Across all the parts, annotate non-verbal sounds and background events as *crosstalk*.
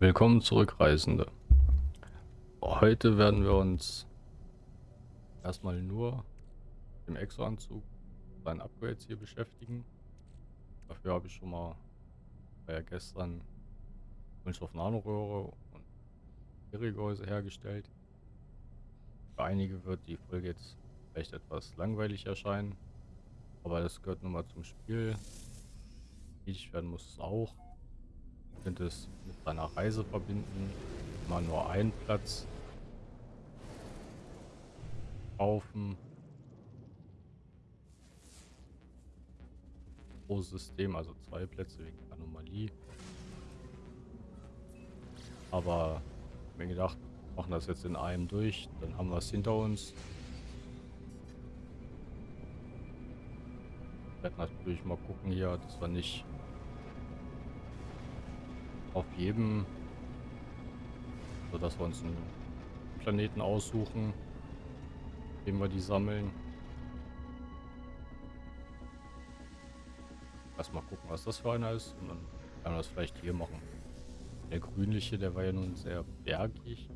Willkommen zurück, Reisende. Heute werden wir uns erstmal nur im Exo-Anzug seinen Upgrades hier beschäftigen. Dafür habe ich schon mal ja gestern Kunststoff Nanoröhre und Irrgehäuse hergestellt. Für einige wird die Folge jetzt vielleicht etwas langweilig erscheinen, aber das gehört nun mal zum Spiel. Wichtig werden muss es auch könnte es mit seiner Reise verbinden. Mal nur einen Platz kaufen. Pro System, also zwei Plätze wegen Anomalie. Aber mir gedacht, machen das jetzt in einem durch, dann haben wir es hinter uns. Ich werde natürlich mal gucken hier, dass wir nicht auf jedem, so dass wir uns einen Planeten aussuchen, den wir die sammeln. Erstmal gucken, was das für einer ist und dann kann man das vielleicht hier machen. Der grünliche, der war ja nun sehr bergig.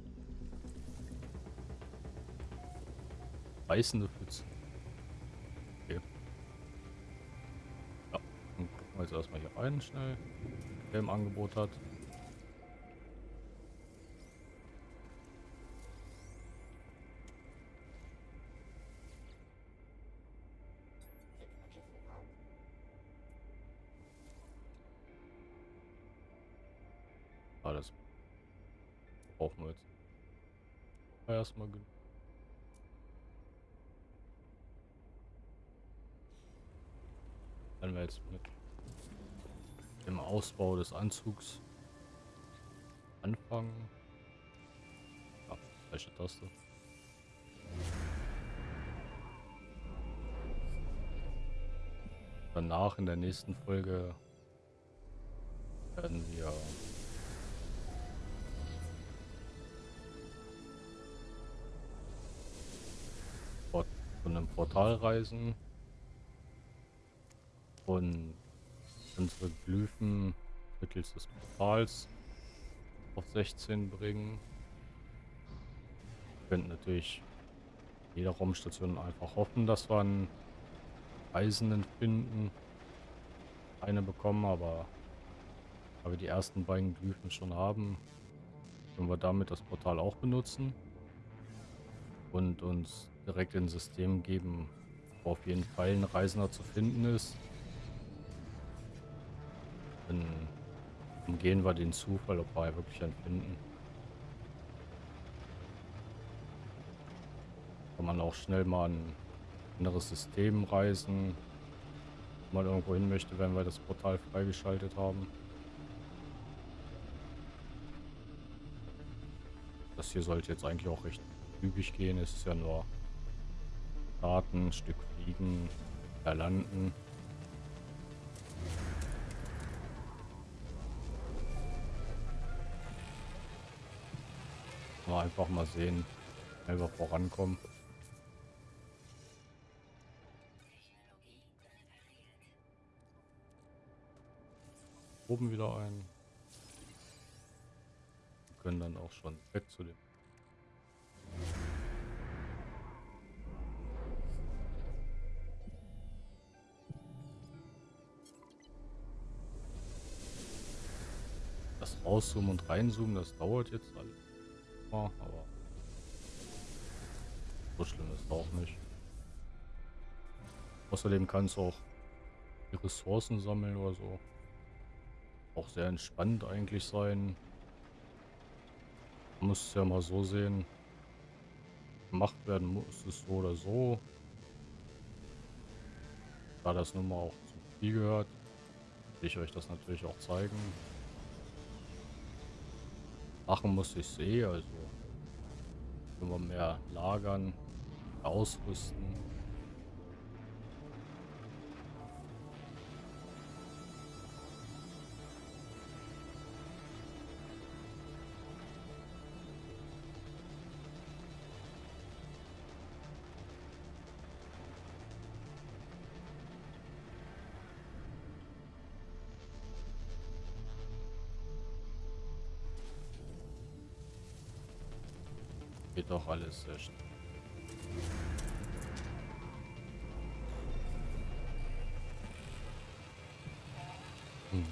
Beißende Pfütze. Okay. Ja, dann gucken wir jetzt erstmal hier rein schnell im Angebot hat. Alles brauchen wir jetzt erstmal genug. Wenn wir jetzt mit im Ausbau des Anzugs anfangen. Ja, falsche Taste. Danach in der nächsten Folge werden wir von einem Portal reisen und unsere Glyphen mittels des Portals auf 16 bringen. Wir könnten natürlich jeder Raumstation einfach hoffen, dass wir einen Reisenden finden. Eine bekommen, aber weil wir die ersten beiden Glyphen schon haben, können wir damit das Portal auch benutzen und uns direkt ins System geben, wo auf jeden Fall ein Reisender zu finden ist. Dann umgehen wir den Zufall, ob wir wirklich einen finden. Kann man auch schnell mal ein anderes System reisen. Wenn man irgendwo hin möchte, wenn wir das Portal freigeschaltet haben. Das hier sollte jetzt eigentlich auch recht üblich gehen. Es ist ja nur Daten, Stück fliegen, erlanden. Mal einfach mal sehen, wenn wir vorankommen. Oben wieder ein. Wir können dann auch schon weg zu dem. Das rauszoomen und reinzoomen, das dauert jetzt alles aber so schlimm ist es auch nicht. Außerdem kann es auch die Ressourcen sammeln oder so. Auch sehr entspannt eigentlich sein. Muss es ja mal so sehen. Gemacht werden muss es so oder so. Da das nun mal auch zum Spiel gehört, will ich euch das natürlich auch zeigen. Machen muss ich sehe, also können wir mehr lagern, ausrüsten. Doch alles schnell. Hm.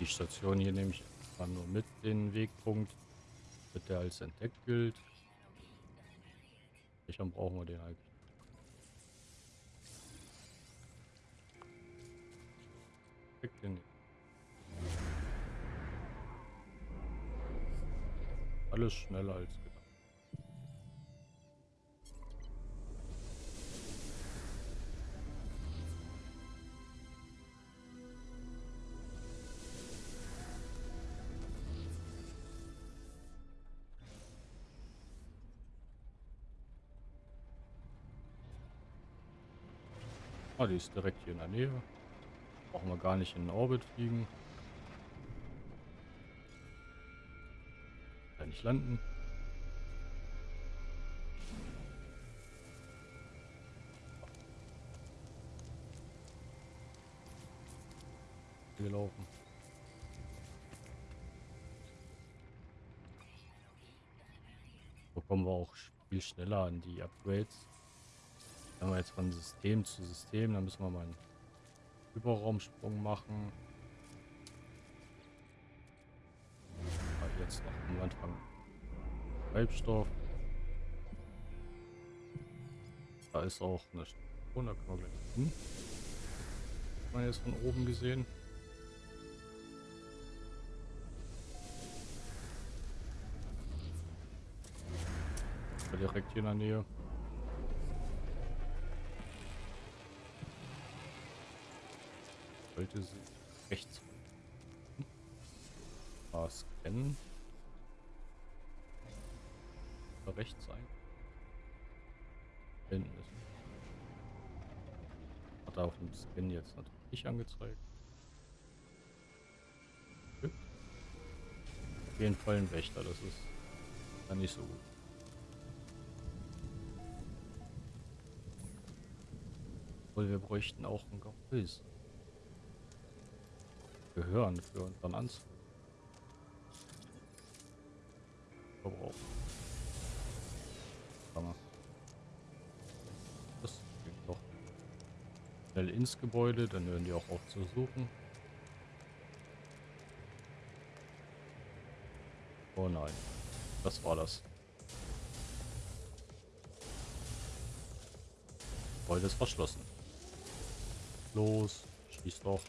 Die Station hier nehme ich mal nur mit den Wegpunkt, mit der als entdeckt gilt. Welchen brauchen wir den eigentlich? Weg den. Alles schneller als gedacht. Ah, die ist direkt hier in der Nähe. Brauchen wir gar nicht in den Orbit fliegen. Kann nicht landen. Gelaufen. So kommen wir auch viel schneller an die Upgrades. Wenn wir jetzt von System zu System, dann müssen wir mal einen Überraumsprung machen. Aber jetzt noch am Anfang Treibstoff. Da ist auch eine Station, da können wir gleich hin. Man jetzt von oben gesehen. Direkt hier in der Nähe. Sie rechts ah, scannen. Rechts sein. Hinten ist. Hat er auf dem Scan jetzt natürlich nicht angezeigt. Auf jeden Fall ein Wächter, das ist dann nicht so gut. Obwohl wir bräuchten auch ein Gehäuse gehören für unseren Anzug. Verbrauch. Das geht doch schnell ins Gebäude, dann hören die auch auf zu suchen. Oh nein, das war das. Gebäude ist verschlossen. Los, schieß doch.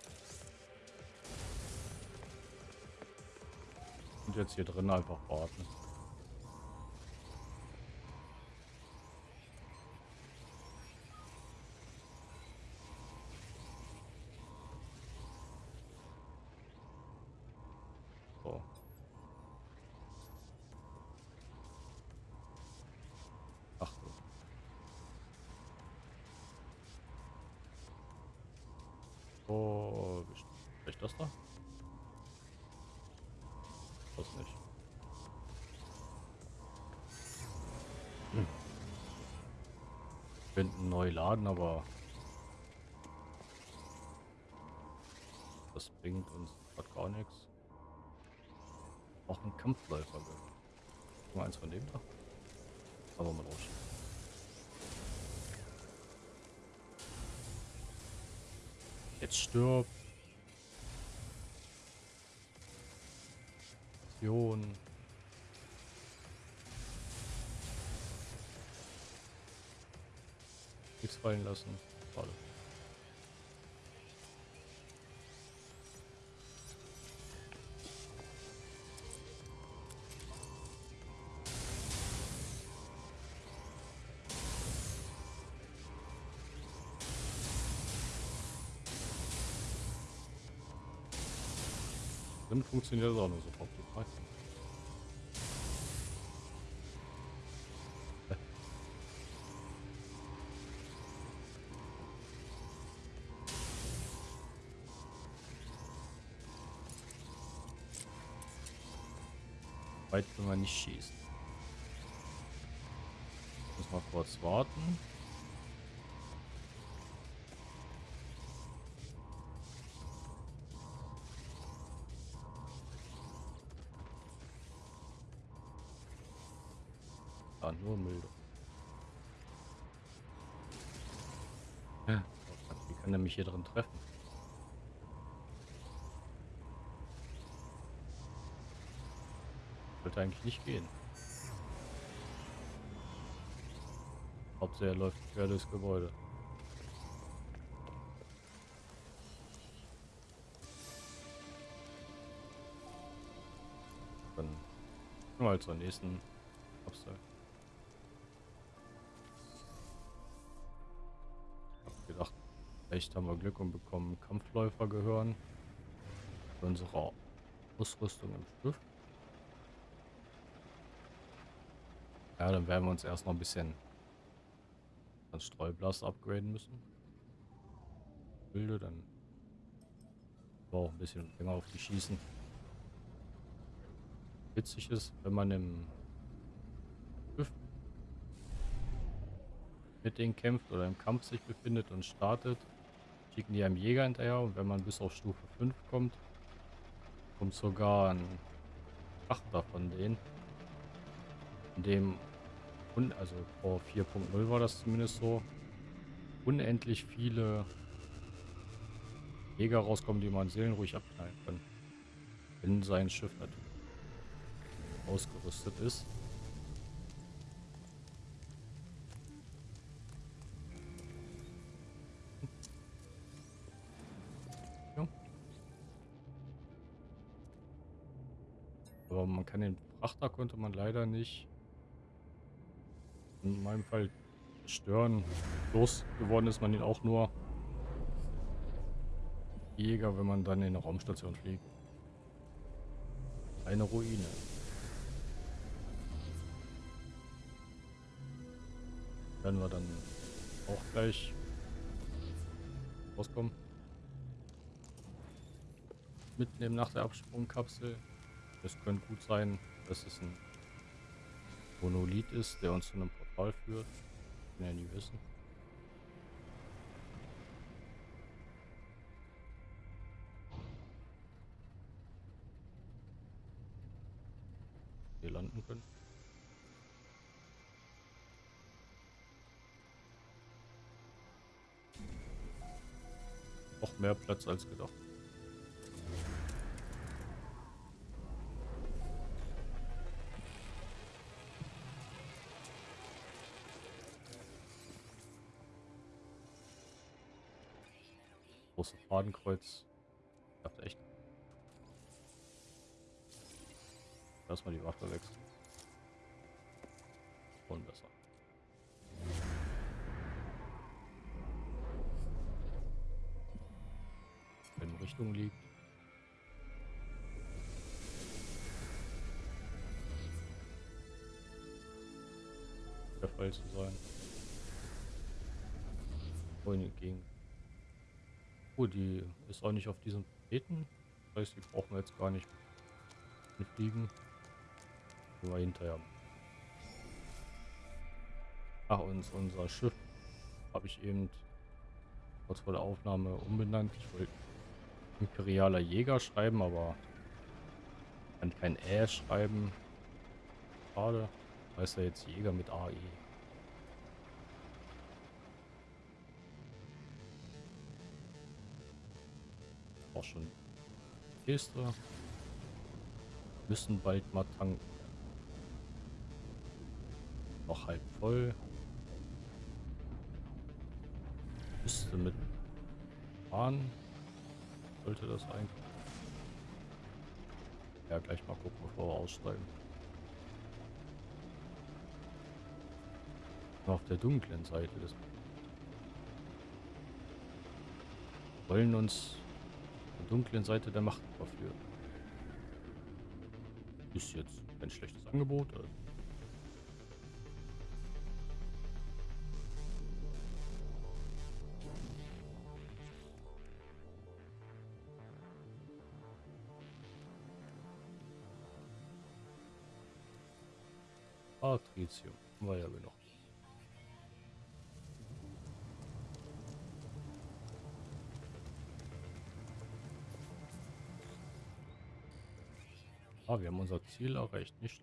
Jetzt hier drin einfach warten. Neu laden, aber das bringt uns gar nichts. Auch ein Kampfläufer. Mal eins von dem da. Aber mal raus. Jetzt stirbt. Munition. Nichts fallen lassen. Schade. Dann funktioniert das auch nur so optimal. Wir nicht schießen. Muss mal kurz warten. Ah, nur milde. Ja, wie kann er mich hier drin treffen? Sollte eigentlich nicht gehen. Hauptsache er läuft quer durchs Gebäude. Dann mal zur nächsten. Ich hab gedacht, vielleicht haben wir Glück und bekommen Kampfläufer gehören. Unsere Ausrüstung im Schiff. Ja, dann werden wir uns erst noch ein bisschen an Streublast upgraden müssen. Bilde, dann auch ein bisschen länger auf die schießen. Witzig ist, wenn man im Schiff mit denen kämpft oder im Kampf sich befindet und startet, schicken die einem Jäger hinterher und wenn man bis auf Stufe 5 kommt, kommt sogar ein Achter von denen, in dem und also vor 4.0 war das zumindest so, unendlich viele Jäger rauskommen, die man seelenruhig abknallen kann. Wenn sein Schiff natürlich ausgerüstet ist. Aber man kann den Frachter konnte man leider nicht in meinem Fall stören. Los geworden ist man ihn auch nur Jäger, wenn man dann in eine Raumstation fliegt. Eine Ruine. Werden wir dann auch gleich rauskommen. Mitnehmen nach der Absprungkapsel. Es könnte gut sein, dass es ein Monolith ist, der uns zu einem Portal führt. Kann ja nie wissen. Hier landen können. Noch mehr Platz als gedacht. Große Fadenkreuz. Ich dachte echt. Lass mal die Waffe wechseln. Und besser. In Richtung liegt. Der Fall zu sein. Vorhin entgegen. Oh, die ist auch nicht auf diesem Planeten. Das heißt, die brauchen wir jetzt gar nicht mitfliegen. Nur hinterher. Ach, und unser Schiff habe ich eben kurz vor der Aufnahme umbenannt. Ich wollte Imperialer Jäger schreiben, aber kann kein Ä schreiben. Schade. Heißt ja jetzt Jäger mit AE. Auch schon Kiste. Müssen bald mal tanken. Noch halb voll. Müsste mit fahren. Sollte das eigentlich. Ja, gleich mal gucken, bevor wir aussteigen. Auf der dunklen Seite des wollen uns dunklen Seite der Macht verführt. Ist jetzt ein schlechtes Angebot. Also. Patricium, war ja genug. Ah, wir haben unser Ziel erreicht, nicht?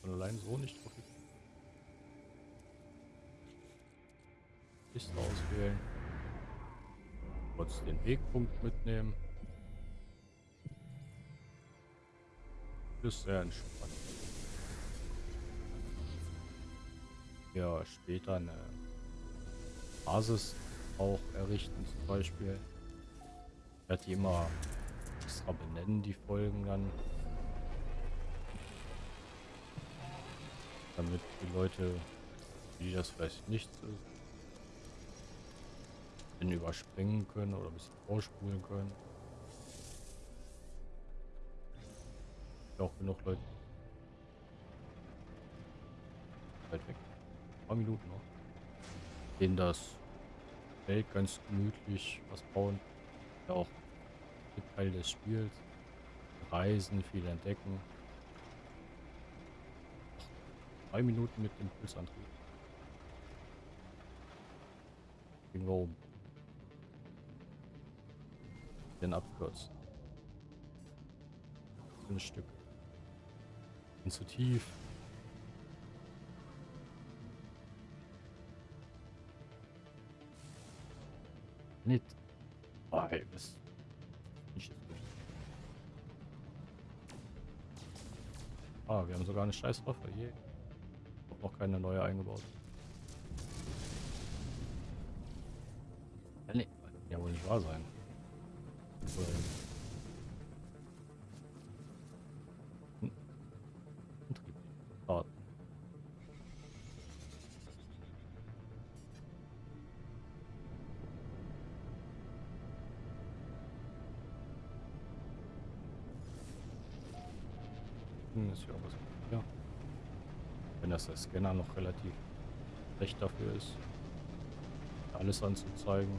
von allein so nicht drauf Liste auswählen. Kurz den Wegpunkt mitnehmen. Ist sehr entspannt. Ja, später eine Basis auch errichten zum Beispiel. Ich werde die immer extra benennen, die Folgen dann. Damit die Leute, die das vielleicht nicht ist, überspringen können oder ein bisschen vorspulen können. Auch genug Leute. Weit weg. Ein paar Minuten noch. Denen das Welt ganz gemütlich was bauen. Ja auch Teil des Spiels. Reisen, viel entdecken. Drei Minuten mit Impulsantrieb. Gehen wir oben. Den abkürzen. Ein Stück. Bin zu tief. Nicht. Oh, ey, was? Ah, wir haben sogar eine scheiß Waffe. Je. Hab noch keine neue eingebaut. Ja, nee. Ja, wohl nicht wahr sein. Ist ja was. Ja. Wenn das der Scanner noch relativ recht dafür ist, alles anzuzeigen.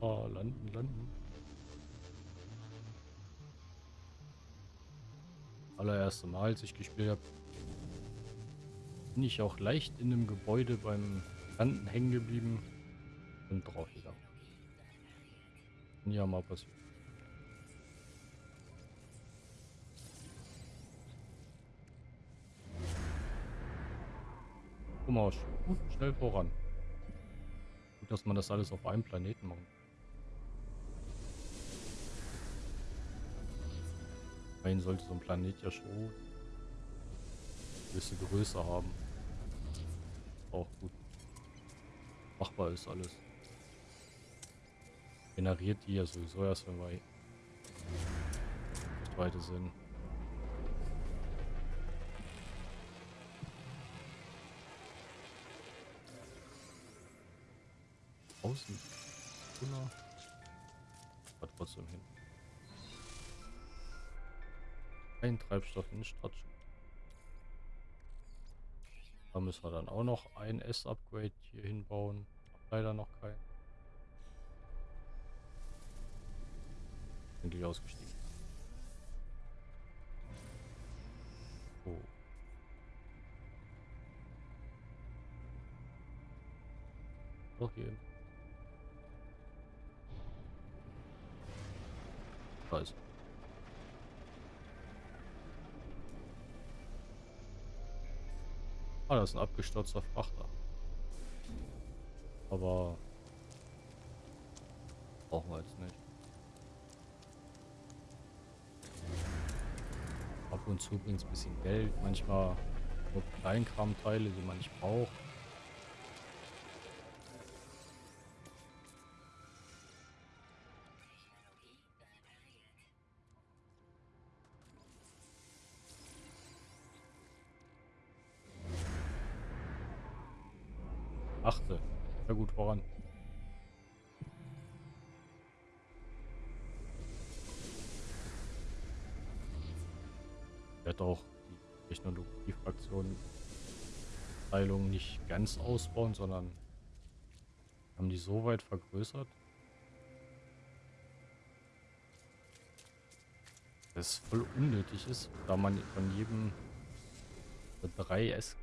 Oh, landen, landen. Allererste Mal, als ich gespielt habe, bin ich auch leicht in einem Gebäude beim Landen hängen geblieben und drauf gegangen. Ja, mal passiert. Guck mal, gut, schnell voran. Gut, dass man das alles auf einem Planeten macht. Immerhin sollte so ein Planet ja schon eine gewisse Größe haben. Auch gut. Machbar ist alles generiert die ja sowieso erst, wenn wir weiter sind. Außen. Oder? Aber trotzdem hin. Ein Treibstoff in Stadtschutz. Da müssen wir dann auch noch ein S-Upgrade hier hinbauen. Leider noch kein. Endlich ausgestiegen. Oh. Doch hier. Weiß. Ah, das ist ein abgestürzter Frachter. Aber brauchen wir jetzt nicht. Ab und zu bringt es ein bisschen Geld, manchmal nur Kleinkramteile, die man nicht braucht. Ganz ausbauen, sondern haben die so weit vergrößert, dass es voll unnötig ist, da man von jedem 3 S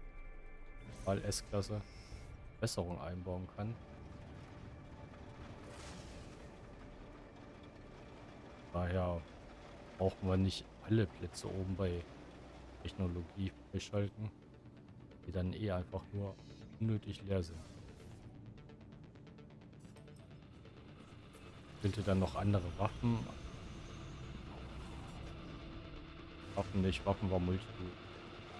mal S-Klasse Besserung einbauen kann. Daher brauchen wir nicht alle Plätze oben bei Technologie freischalten, die dann eh einfach nur unnötig leer sind. Bitte dann noch andere Waffen. Waffen nicht, Waffen war Multitool.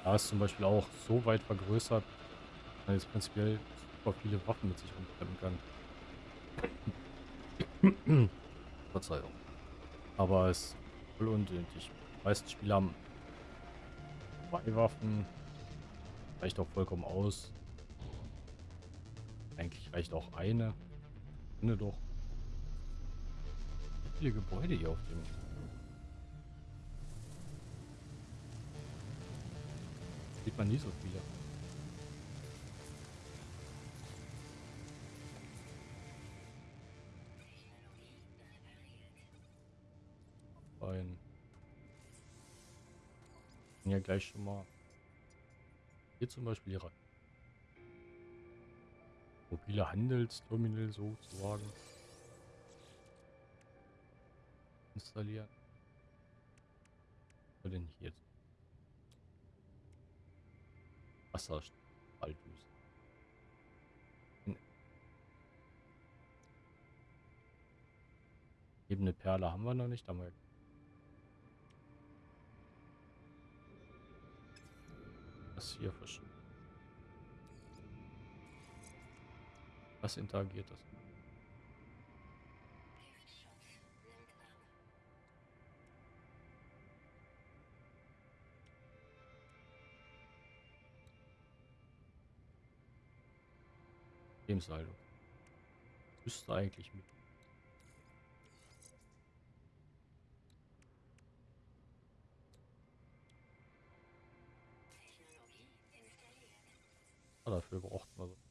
Da ist zum Beispiel auch so weit vergrößert, dass man jetzt prinzipiell super viele Waffen mit sich rumschleppen kann. *coughs* Verzeihung. Aber es ist voll unnötig. Die meisten Spieler haben zwei Waffen. Reicht auch vollkommen aus. Eigentlich reicht auch eine. Finde doch. Viele Gebäude hier auf dem. Sieht man nie so viele. Ein. Ja, gleich schon mal. Hier zum Beispiel ihre mobile Handelsterminal sozusagen installieren. Was denn hier jetzt? Wasserspaltdüse. Ebene Perle haben wir noch nicht, haben wir das hier verschieben. Was interagiert das? Lebenshaltung. Müsste eigentlich mit. Ah, dafür braucht man so.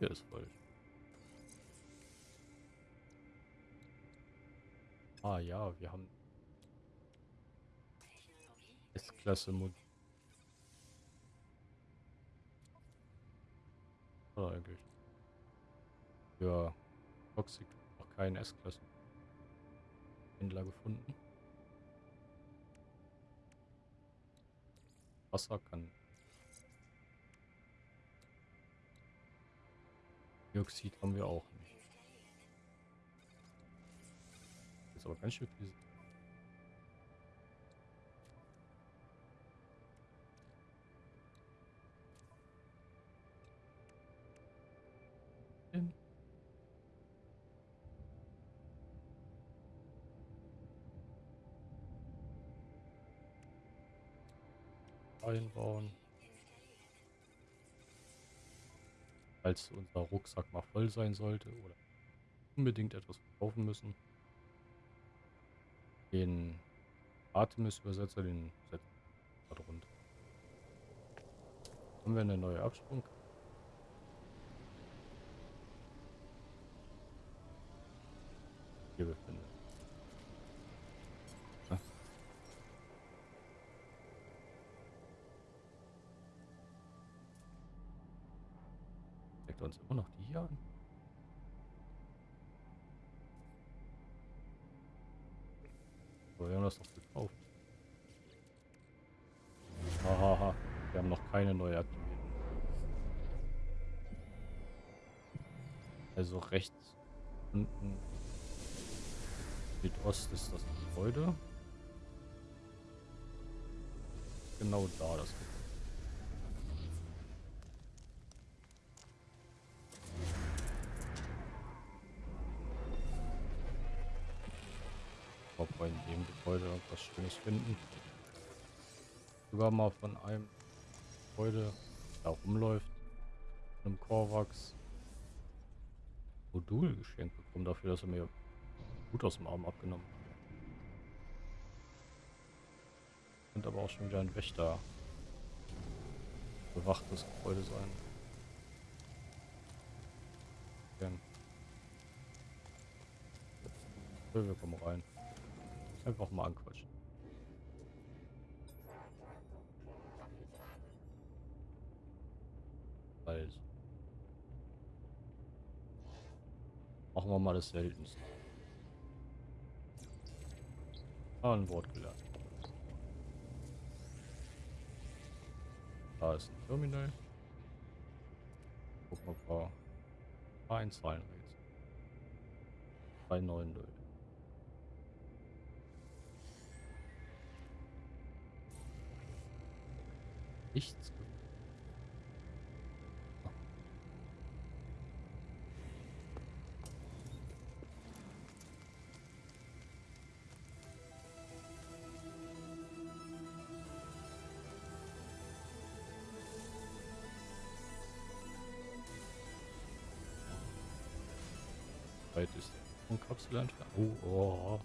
Hier ist falsch. Ah ja, wir haben S-Klasse Mod. Ah, eigentlich. Für Toxic noch keinen S-Klassen Händler gefunden. Wasser kann Dioxid haben wir auch nicht. Ist aber ganz schön viel. Einbauen. Falls unser Rucksack mal voll sein sollte oder unbedingt etwas kaufen müssen. Den Artemis-Übersetzer, den setzen wir drunter. Haben wir eine neue Absprung? Hier befindet. Zeigt uns immer noch die hier an. Aber wir haben das doch gekauft. Hahaha, wir haben noch keine neue aktiviert. Also rechts unten Südost ist das Gebäude. Genau da das Gebäude. Ob wir in dem Gebäude irgendwas Schönes finden. Sogar mal von einem Gebäude, da rumläuft, einem Korvax Modul geschenkt bekommen, dafür, dass er mir gut aus dem Arm abgenommen hat. Könnte aber auch schon wieder ein Wächter bewachtes Gebäude sein. So, wir kommen rein. Einfach mal anquatschen. Also. Machen wir mal das Seltenste. Ah, ein Wort gelernt. Da ist ein Terminal. Gucken wir mal ein paar Einzahlenrätsel. 390. Nichts. Weit ist der Kapsel entfernt. Oh, oh.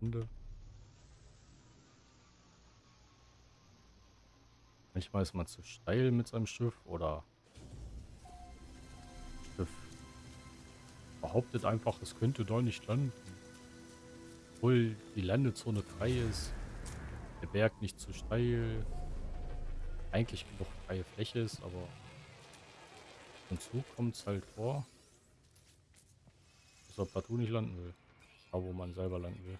Hunde. Manchmal ist man zu steil mit seinem Schiff oder Schiff behauptet einfach, es könnte doch nicht landen. Obwohl die Landezone frei ist, der Berg nicht zu steil, eigentlich genug freie Fläche ist, aber und zu kommt es halt vor, dass er partout nicht landen will. Da wo man selber landen will.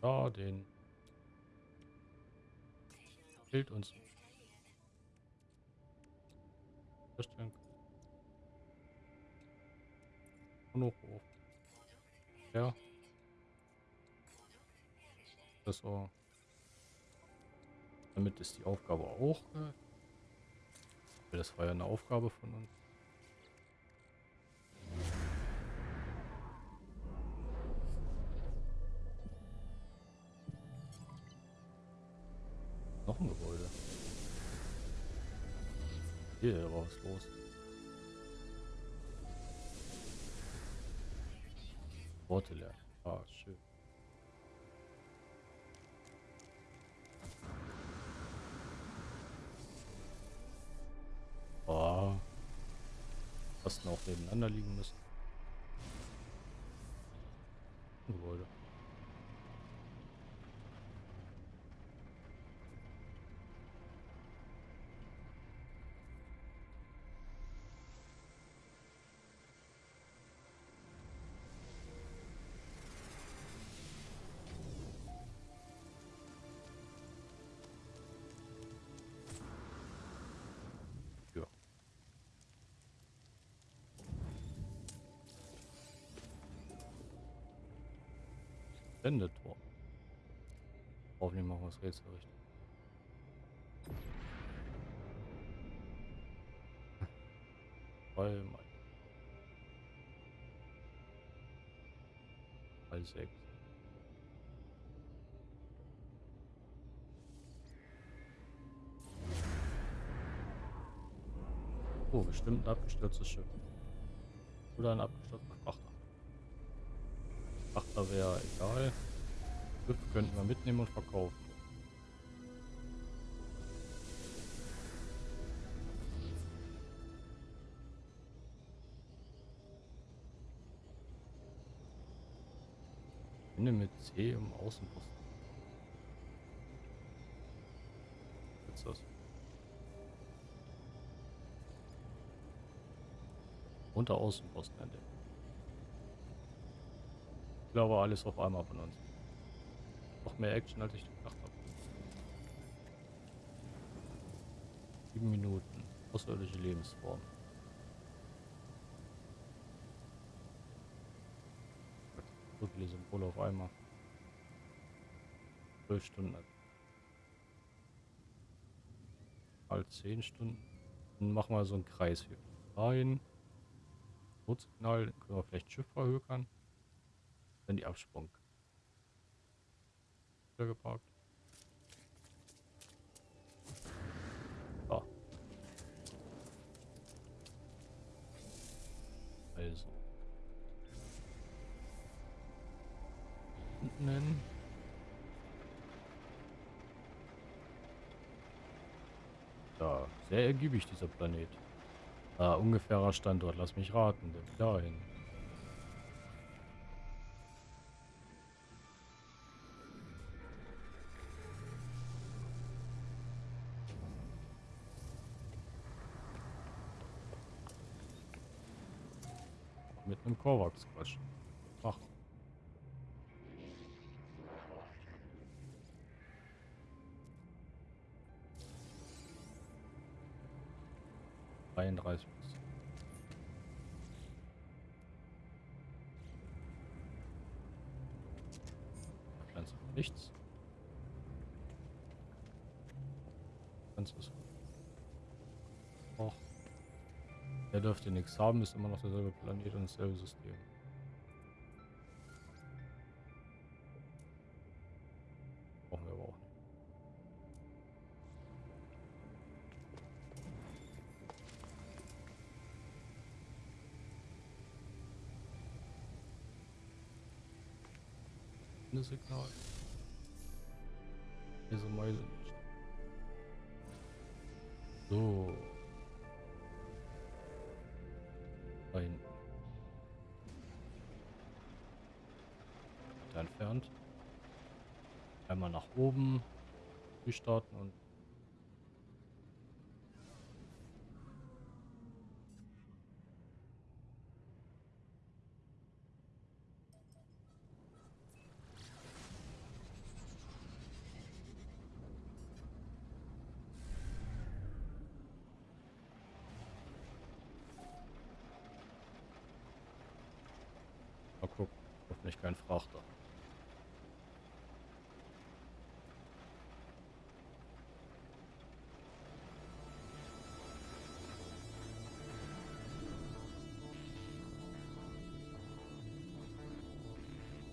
Da, den fehlt uns. Hoch. Ja. Das war. Damit ist die Aufgabe auch. Äh, das war ja eine Aufgabe von uns. Gebäude. Hier was los. Worte lernen. Ah, schön. Oh. Fast auch nebeneinander liegen müssen. Hoffentlich machen wir das Rätsel richtig. Voll mal. Mal sechs. Oh, bestimmt ein abgestürztes Schiff. Oder ein abgestürzter Frachter. Frachter wäre egal. Schiff könnten wir mitnehmen und verkaufen. Finde mit C im Außenposten. Unter Außenposten entdeckt. Ich glaube alles auf einmal von uns. Noch mehr Action als ich gedacht habe. Sieben Minuten. Außerirdische Lebensform. So viele Symbole auf einmal. Zwölf Stunden. Mal zehn Stunden. Dann machen wir so einen Kreis hier. Rein. Notsignal, dann können wir vielleicht Schiff verhökern. Dann die Absprung. Wieder geparkt. So. Also. Unten hin. Ja, sehr ergiebig, dieser Planet. Ah, ungefährer Standort, lass mich raten. Dahin. Einem Kovacs Quatsch. Ach. Dreiunddreißig. Pflanze nichts. Ganz ist. Auch. Der dürfte nichts haben, ist immer noch derselbe Planet und dasselbe System. Brauchen wir aber auch nicht. Signal. Durchstarten und Mal gucken. Hoffentlich kein Frachter.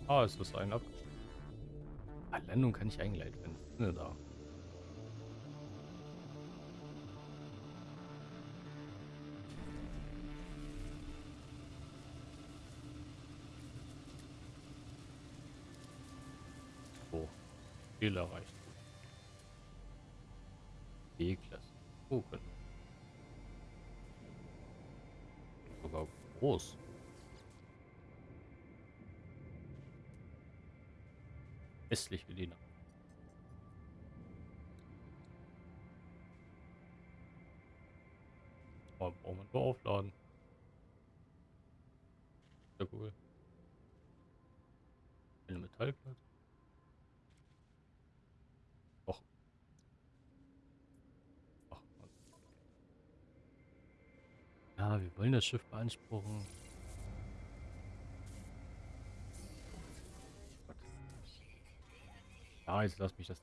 Ah, es ist ein ab. Ah, Landung kann ich eingeleitet werden. Ne, da. So. Ziel erreicht. B-Klasse. Gucken. Sogar groß. Die Nacht. Oh, brauchen wir nur aufladen. Sehr cool. Eine Metallplatte. Och. Ach, Mann. Ja, wir wollen das Schiff beanspruchen. Ja, jetzt lass mich das.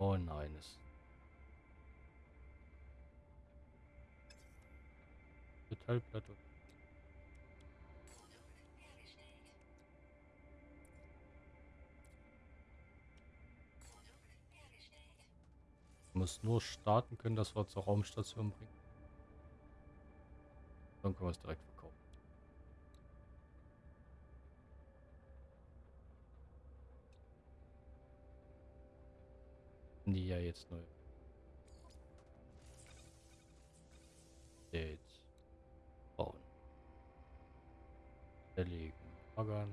Oh nein, es. Metallplatte. Muss nur starten können, dass wir zur Raumstation bringen. Dann können wir es direkt verkaufen. Die ja jetzt neu. Jetzt bauen. Erlegen. Baggern.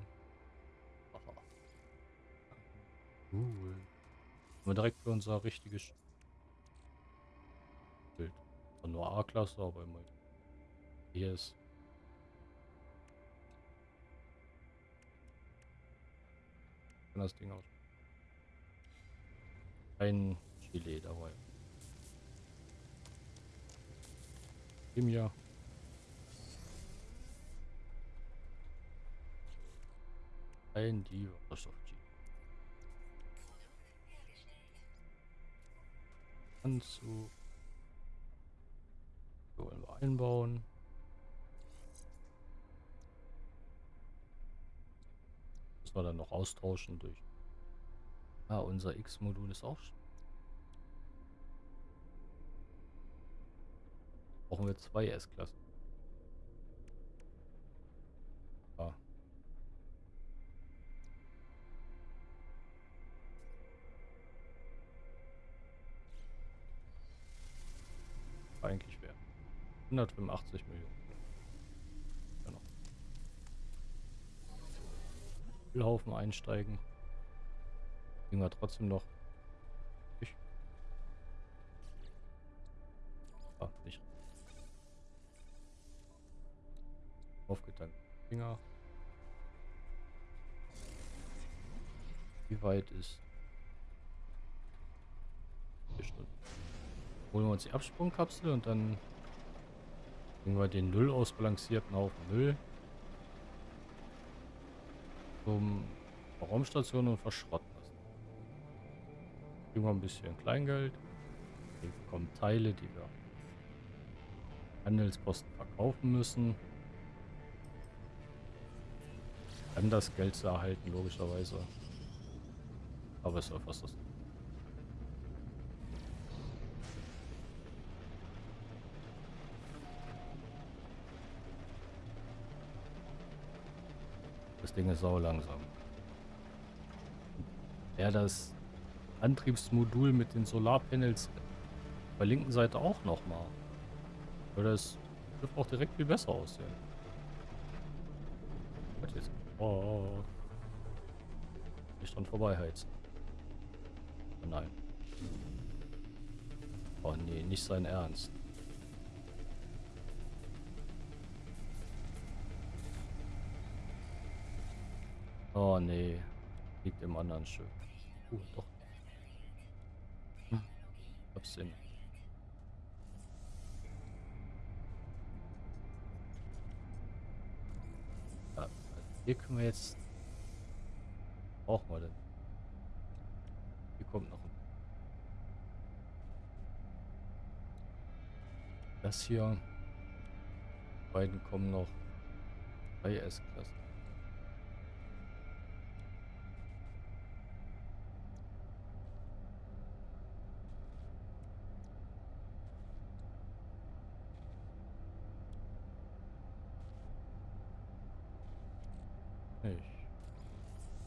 Aha. Cool. Haben wir direkt für unser richtiges. War nur A-Klasse, aber immer hier ist. Kann das Ding aus. Ein Chile dabei. Dem hier. Ein die Wasserstoff Anzug. Wollen wir einbauen. Müssen wir dann noch austauschen durch. Ah, unser X-Modul ist auch. Brauchen wir zwei S-Klassen. Ah. Eigentlich 185 Millionen. Genau. Müllhaufen einsteigen. Kriegen wir trotzdem noch. Ich. Ah, nicht. Aufgeteilt. Finger. Wie weit ist? Vier Stunden. Holen wir uns die Absprungkapsel und dann bringen wir den null ausbalancierten Haufen Müll zum Raumstation und verschrotten lassen. Kriegen wir ein bisschen Kleingeld. Wir bekommen Teile, die wir Handelsposten verkaufen müssen. Dann das Geld zu erhalten, logischerweise. Aber es ist fast das. Das Ding ist sau langsam. Ja, das Antriebsmodul mit den Solarpanels der linken Seite auch nochmal. Würde das Schiff auch direkt viel besser aussehen. Was jetzt? Oh. Nicht dran vorbeiheizen. Nein. Oh nee, nicht sein Ernst. Oh nee. Liegt im anderen Schiff. Uh, doch. Hm. Hab's Sinn. Ja, hier können wir jetzt... Brauchen wir denn? Hier kommt noch ein... Das hier. Die beiden kommen noch. Drei S-Klassen. Nicht.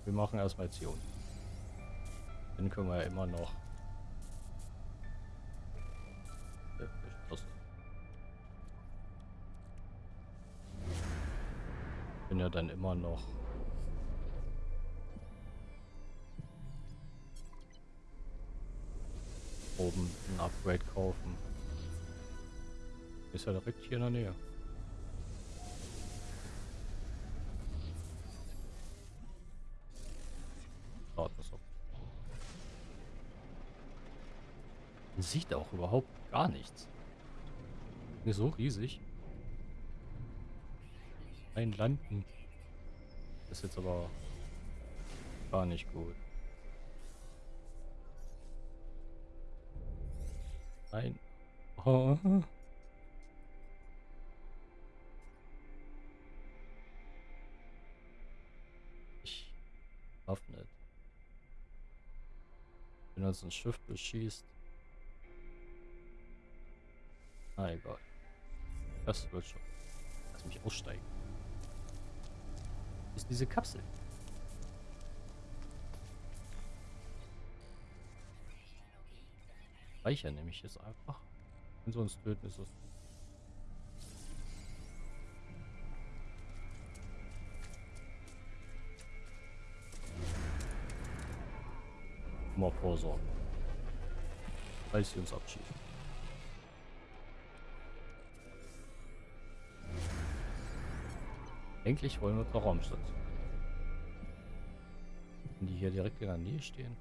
Wir machen erstmal Zion. Den können wir ja immer noch. Bin ja dann immer noch. Oben ein Upgrade kaufen. Ist ja direkt hier in der Nähe. Man sieht auch überhaupt gar nichts. Ist so riesig. Ein Landen. Ist jetzt aber gar nicht gut. Nein. Oh. Ich schaff nicht. Wenn uns ein Schiff beschießt. Ah, egal. Das wird schon. Lass mich aussteigen. Ist diese Kapsel. Speichern nehme ich jetzt einfach. Wenn sie uns töten, ist es. Mal vorsorgen. Falls sie uns abschießen. Eigentlich wollen wir zur Raumstation. Die hier direkt in der Nähe stehen.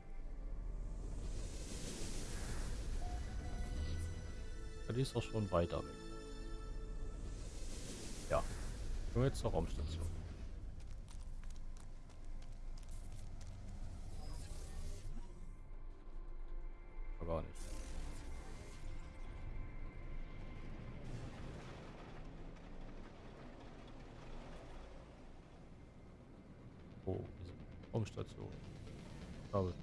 Ja, die ist doch schon weiter weg. Ja. Nur jetzt zur Raumstation. Raumstation. Ein-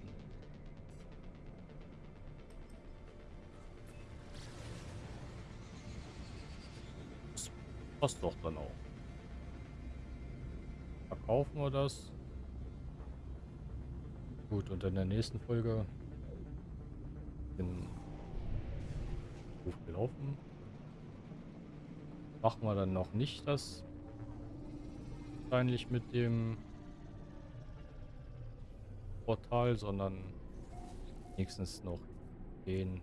Das passt doch dann auch. Verkaufen wir das. Gut, und in der nächsten Folge den Ruf gelaufen. machen wir dann noch nicht das wahrscheinlich mit dem Portal, sondern nächstens noch den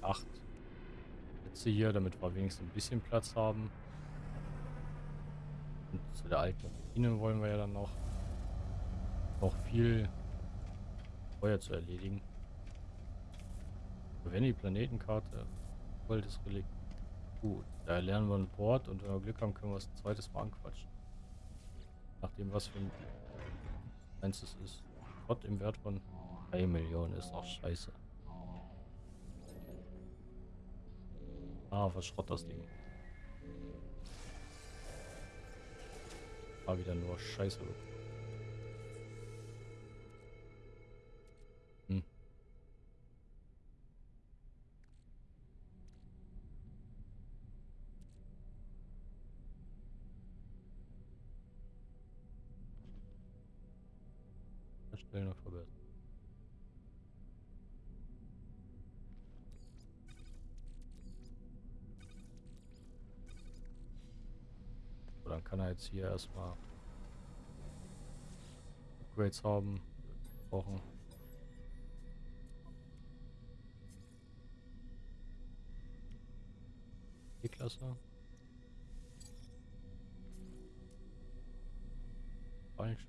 8 Plätze hier, damit wir wenigstens ein bisschen Platz haben. Und zu der alten Ruine wollen wir ja dann noch, noch viel Feuer zu erledigen. Wenn die Planetenkarte voll das Relikt. Gut, da lernen wir ein Port und wenn wir Glück haben, können wir es ein zweites Mal anquatschen. Nachdem was für ein eins es ist. Gott im Wert von 3 Millionen ist auch scheiße. Ah, was Schrott das Ding. War wieder nur Scheiße. Erstellen und verbessern. So, dann kann er jetzt hier erstmal Upgrades haben. Brauchen. Die Klasse. Falsch.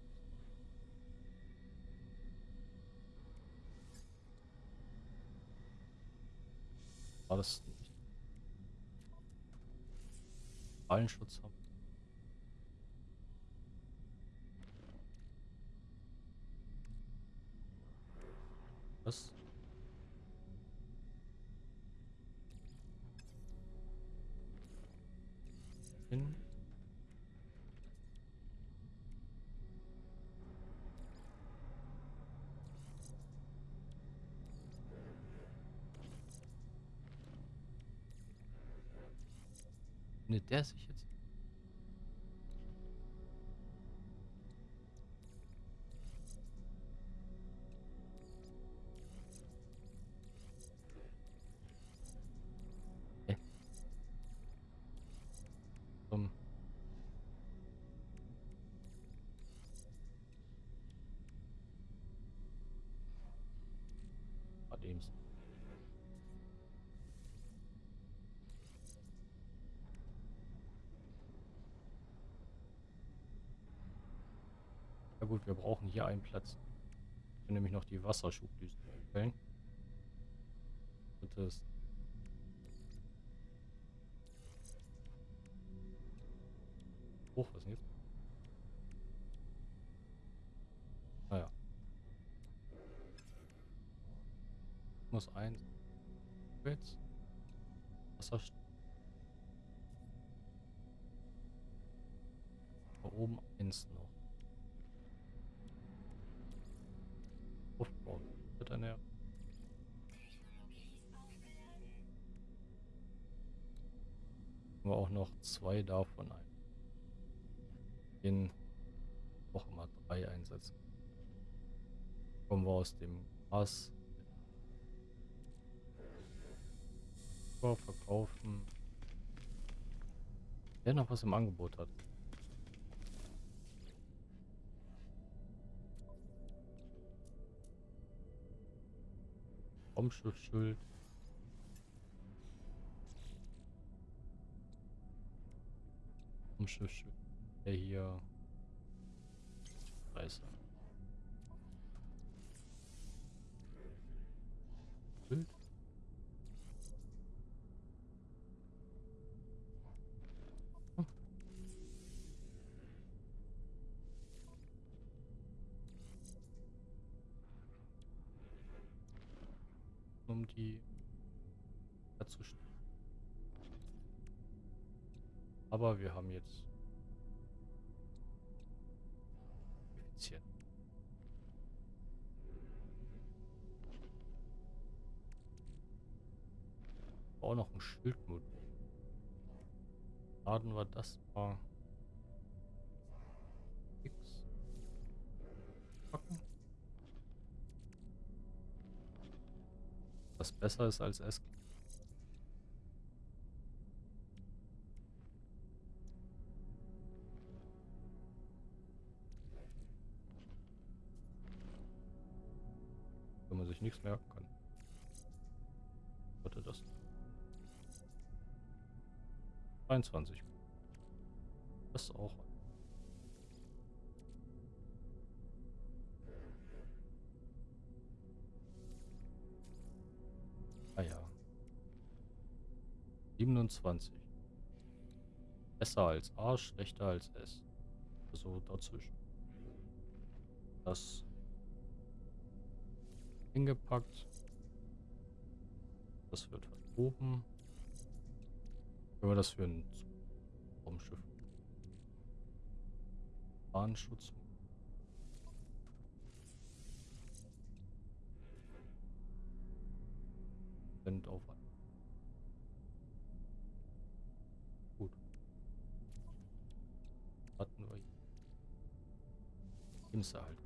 War das nicht? Haben. Was? Hin. Der sich jetzt? Gut, wir brauchen hier einen Platz. Ich will nämlich noch die Wasserschublüse stellen. Und das Hoch, was denn jetzt? Naja. Muss eins. Jetzt. Wasser. Da oben eins noch. Wir auch noch zwei davon ein. Den auch immer drei einsetzen. Kommen wir aus dem Gras. Verkaufen. Wer noch was im Angebot hat. Raumschiffschild. Raumschiffschild. Der hier. Scheiße. Schild. Aber wir haben jetzt effizient. Auch noch ein Schildmodul. Laden wir das mal. X. Packen. Was besser ist als S. sich nichts merken kann. Warte das. 23. Das auch. Ah ja. 27. Besser als A, schlechter als S. Also dazwischen. Das hingepackt. Das wird verschoben. Können wir das für ein Raumschiff? Bahnschutz. Sind auf Gut. Hatten wir. Imse halt.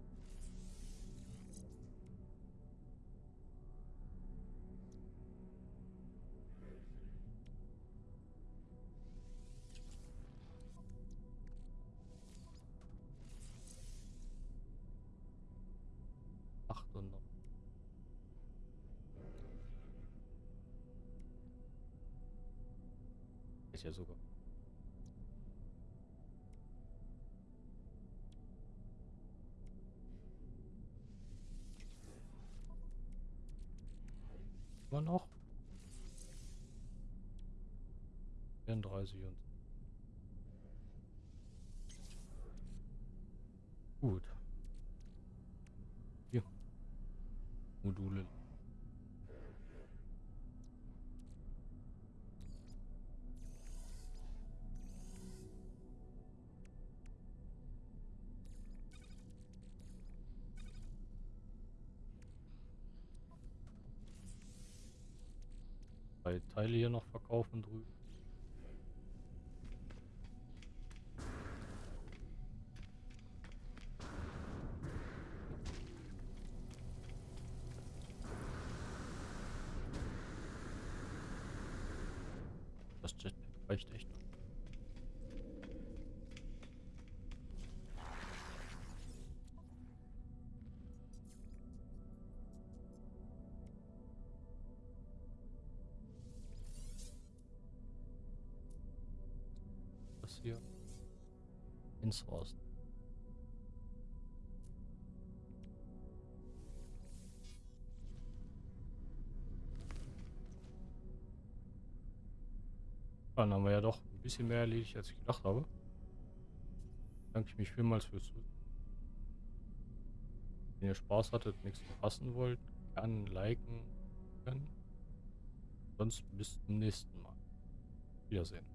Ja sogar. Immer noch? 34 und Gut. Hier. Module drei Teile hier noch verkaufen drüben. Ins Osten. Dann haben wir ja doch ein bisschen mehr erledigt, als ich gedacht habe. Danke ich mich vielmals fürs Zusehen. Wenn ihr Spaß hattet, nichts verpassen wollt, gerne liken können. Sonst bis zum nächsten Mal. Wiedersehen.